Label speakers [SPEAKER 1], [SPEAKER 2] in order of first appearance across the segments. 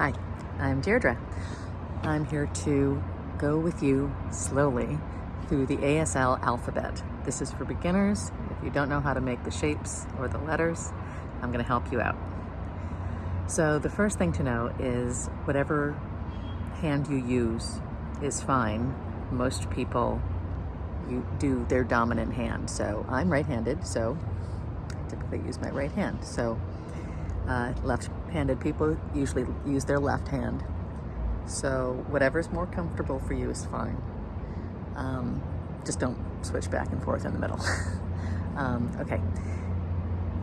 [SPEAKER 1] Hi, I'm Deirdre. I'm here to go with you slowly through the ASL alphabet. This is for beginners. If you don't know how to make the shapes or the letters, I'm going to help you out. So the first thing to know is whatever hand you use is fine. Most people you do their dominant hand. So I'm right-handed, so I typically use my right hand. So uh, left-handed people usually use their left hand. So whatever's more comfortable for you is fine. Um, just don't switch back and forth in the middle. um, okay.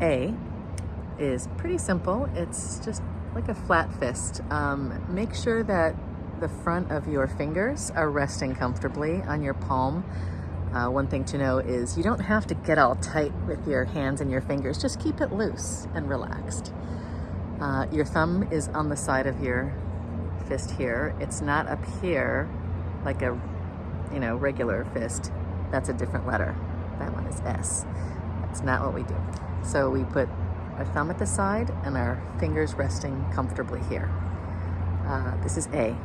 [SPEAKER 1] A is pretty simple. It's just like a flat fist. Um, make sure that the front of your fingers are resting comfortably on your palm. Uh, one thing to know is you don't have to get all tight with your hands and your fingers. Just keep it loose and relaxed. Uh, your thumb is on the side of your fist here. It's not up here like a, you know, regular fist. That's a different letter. That one is S. That's not what we do. So we put our thumb at the side and our fingers resting comfortably here. Uh, this is A.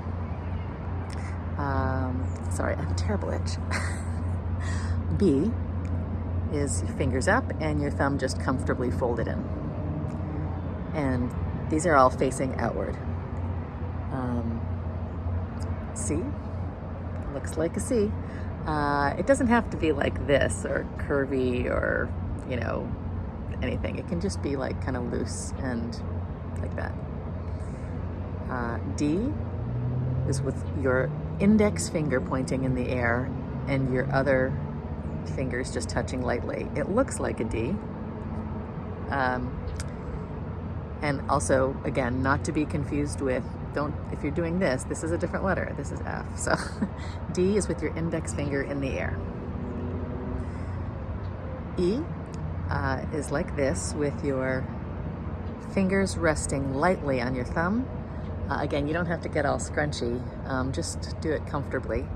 [SPEAKER 1] Um, sorry, I have a terrible itch. B is your fingers up and your thumb just comfortably folded in. And these are all facing outward. Um, C looks like a C. Uh, it doesn't have to be like this or curvy or, you know, anything. It can just be like kind of loose and like that. Uh, D is with your index finger pointing in the air and your other fingers just touching lightly. It looks like a D. Um, and also, again, not to be confused with, don't, if you're doing this, this is a different letter. This is F. So D is with your index finger in the air. E uh, is like this with your fingers resting lightly on your thumb. Uh, again, you don't have to get all scrunchy, um, just do it comfortably.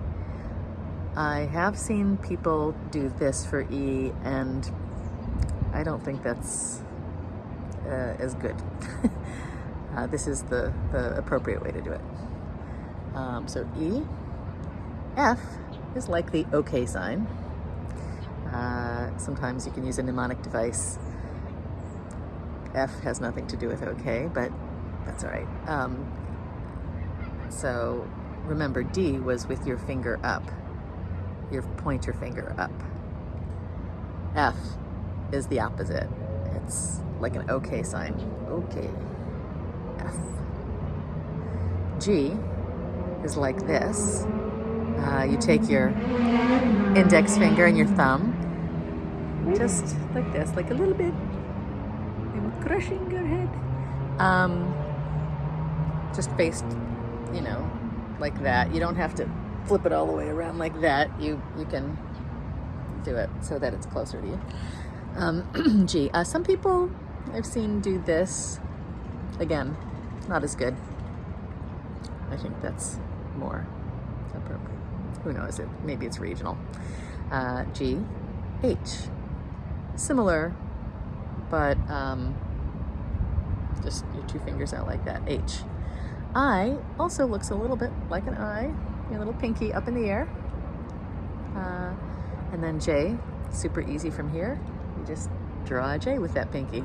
[SPEAKER 1] I have seen people do this for E and I don't think that's uh, as good. uh, this is the, the appropriate way to do it. Um, so E, F is like the OK sign. Uh, sometimes you can use a mnemonic device. F has nothing to do with OK, but that's all right. Um, so remember D was with your finger up, your pointer finger up. F is the opposite. It's like an okay sign. Okay. F. G is like this. Uh, you take your index finger and your thumb, just like this, like a little bit. I'm crushing your head. Um, just faced, you know, like that. You don't have to flip it all the way around like that. You you can do it so that it's closer to you. Um, G. Uh, some people I've seen do this. Again, not as good. I think that's more appropriate. Who knows? It Maybe it's regional. Uh, G, H. Similar, but um, just your two fingers out like that. H. I also looks a little bit like an I. Your little pinky up in the air. Uh, and then J, super easy from here. You just draw a J with that pinky.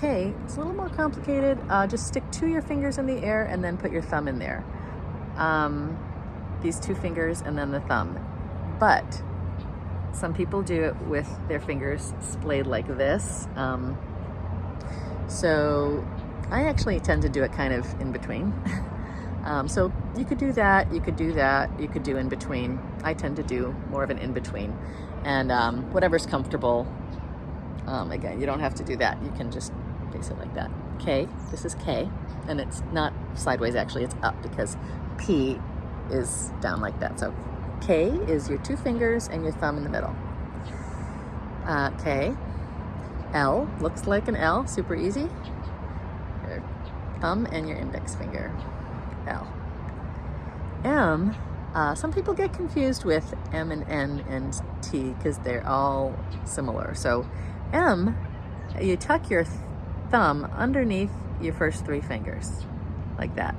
[SPEAKER 1] K, it's a little more complicated. Uh, just stick two of your fingers in the air and then put your thumb in there. Um, these two fingers and then the thumb. But some people do it with their fingers splayed like this. Um, so I actually tend to do it kind of in between. um, so you could do that, you could do that, you could do in between. I tend to do more of an in between. And um, whatever's comfortable, um, again, you don't have to do that. You can just face it like that. K, this is K, and it's not sideways actually, it's up because P is down like that. So K is your two fingers and your thumb in the middle. Uh, K, L looks like an L, super easy. Your thumb and your index finger, L. M, uh, some people get confused with M and N and T because they're all similar. So M, you tuck your thumb underneath your first three fingers, like that.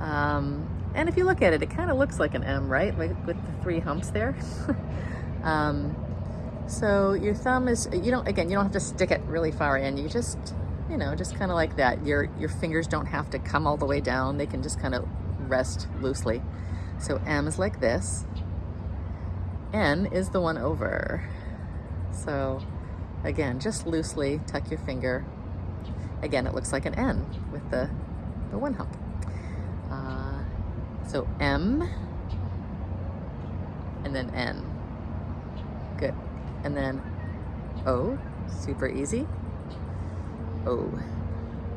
[SPEAKER 1] Um, and if you look at it, it kind of looks like an M, right? Like with the three humps there. um, so your thumb is, you don't, again, you don't have to stick it really far in. You just, you know, just kind of like that. Your, your fingers don't have to come all the way down. They can just kind of rest loosely. So M is like this. N is the one over. So again, just loosely tuck your finger. Again, it looks like an N with the, the one hump. Uh, so M and then N. Good. And then O, super easy. O.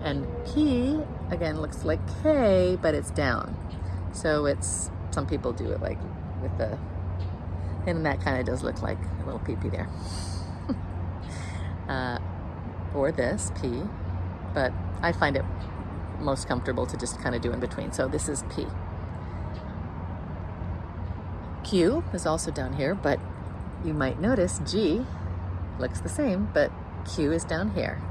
[SPEAKER 1] And P, again, looks like K, but it's down. So it's, some people do it like with the, and that kind of does look like a little pee-pee there. uh, or this, P, but I find it most comfortable to just kind of do in between. So this is P. Q is also down here, but you might notice G looks the same, but Q is down here.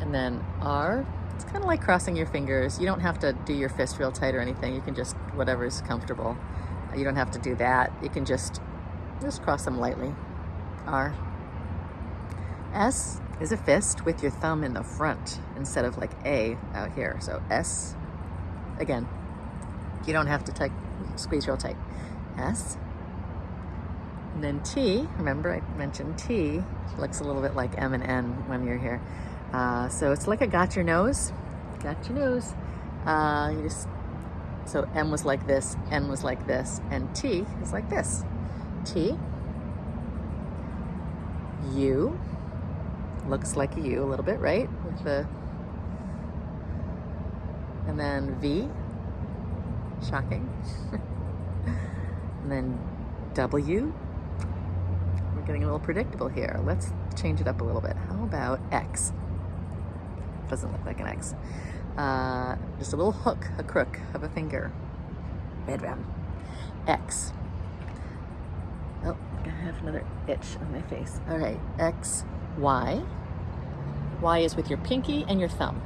[SPEAKER 1] And then R, it's kind of like crossing your fingers. You don't have to do your fist real tight or anything. You can just, whatever's comfortable. You don't have to do that. You can just, just cross them lightly. R. S is a fist with your thumb in the front instead of like A out here. So S, again, you don't have to tight, squeeze real tight. S. And then T, remember I mentioned T, looks a little bit like M and N when you're here. Uh, so it's like a got your nose, got your nose. Uh, you just, so M was like this, N was like this, and T is like this. T, U, looks like a U a little bit, right? With the, and then V, shocking. and then W, we're getting a little predictable here. Let's change it up a little bit. How about X? Doesn't look like an X. Uh, just a little hook, a crook of a finger. Bedroom. X. Oh, I have another itch on my face. All right, X, Y. Y is with your pinky and your thumb.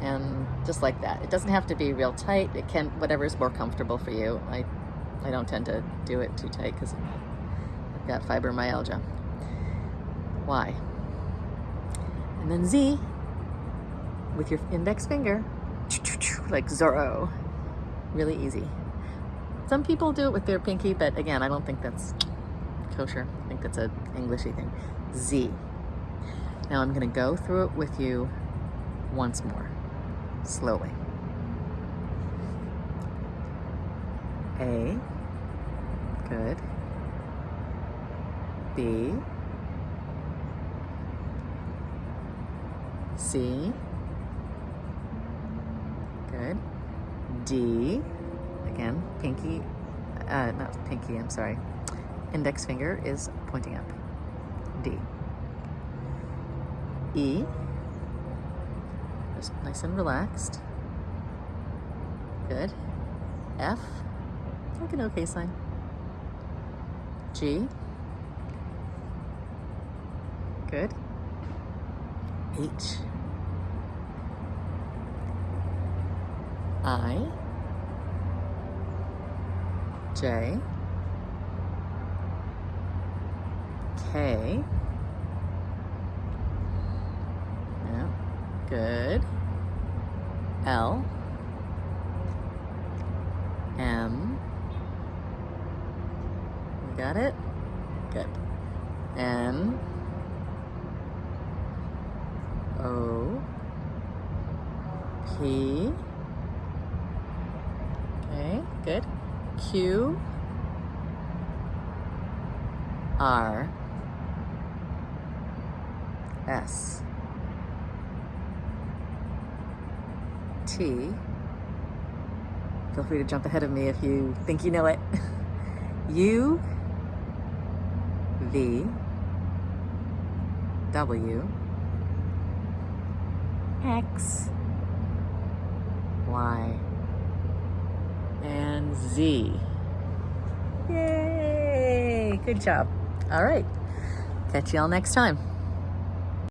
[SPEAKER 1] And just like that. It doesn't have to be real tight. It can, whatever is more comfortable for you. I, I don't tend to do it too tight because I've got fibromyalgia. Y. And then Z with your index finger, like Zorro. Really easy. Some people do it with their pinky, but again, I don't think that's kosher. I think that's a Englishy thing. Z. Now I'm gonna go through it with you once more, slowly. A, good. B, C, good. D, again, pinky, uh, not pinky, I'm sorry. Index finger is pointing up. D. E, just nice and relaxed. Good. F, like an okay sign. G, good. H, I, J, K, yeah, good, L, M, you got it? Good. N, O, P, okay, good. Q, R, S, T, feel free to jump ahead of me if you think you know it, U, V, W, X, Y, and Z. Yay! Good job. All right. Catch you all next time.